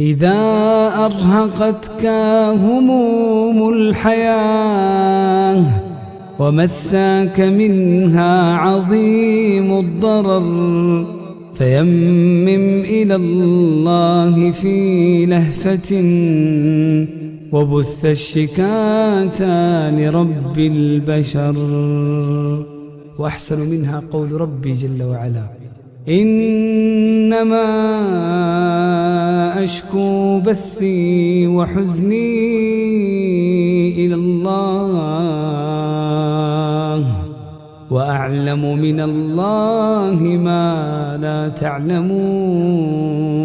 إذا أرهقتك هموم الحياة ومساك منها عظيم الضرر فيمم إلى الله في لهفة وبث الشكاة لرب البشر. وأحسن منها قول ربي جل وعلا. إنما أشكو بثي وحزني إلى الله وأعلم من الله ما لا تعلمون